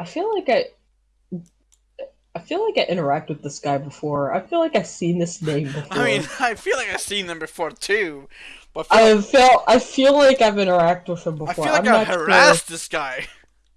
I feel like I. I feel like I interact with this guy before. I feel like I've seen this name before. I mean, I feel like I've seen them before too. But I feel, I feel like I've interacted with him before. I feel like I'm I've harassed sure. this guy.